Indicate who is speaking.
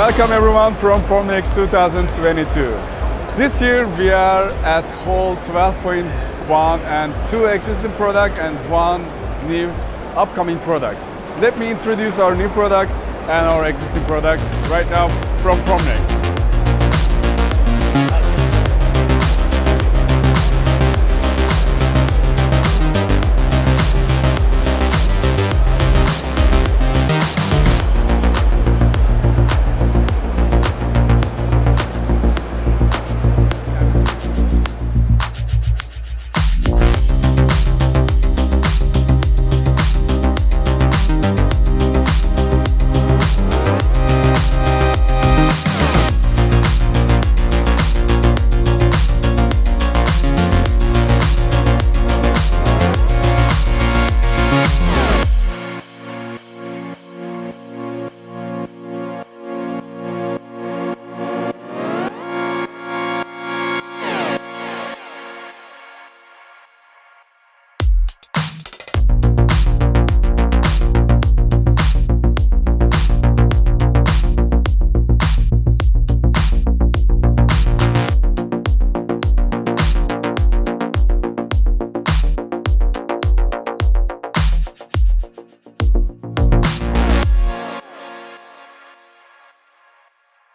Speaker 1: Welcome everyone from Formnext 2022. This year we are at Hall 12.1 and two existing products and one new upcoming products. Let me introduce our new products and our existing products right now from Formnext.